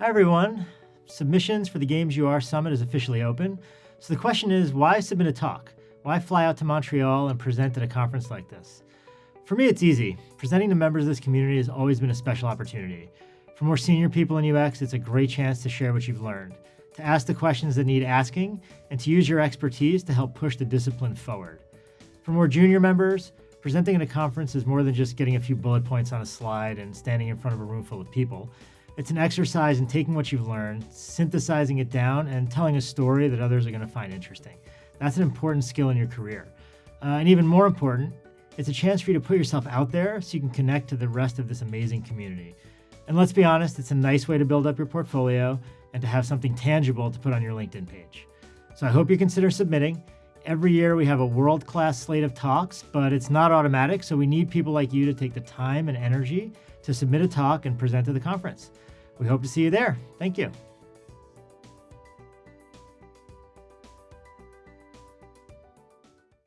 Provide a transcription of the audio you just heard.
Hi, everyone. Submissions for the Games UR Summit is officially open. So the question is why submit a talk? Why fly out to Montreal and present at a conference like this? For me, it's easy. Presenting to members of this community has always been a special opportunity. For more senior people in UX, it's a great chance to share what you've learned, to ask the questions that need asking, and to use your expertise to help push the discipline forward. For more junior members, presenting at a conference is more than just getting a few bullet points on a slide and standing in front of a room full of people. It's an exercise in taking what you've learned, synthesizing it down, and telling a story that others are going to find interesting. That's an important skill in your career. Uh, and even more important, it's a chance for you to put yourself out there so you can connect to the rest of this amazing community. And let's be honest, it's a nice way to build up your portfolio and to have something tangible to put on your LinkedIn page. So I hope you consider submitting. Every year we have a world-class slate of talks, but it's not automatic, so we need people like you to take the time and energy to submit a talk and present to the conference. We hope to see you there. Thank you.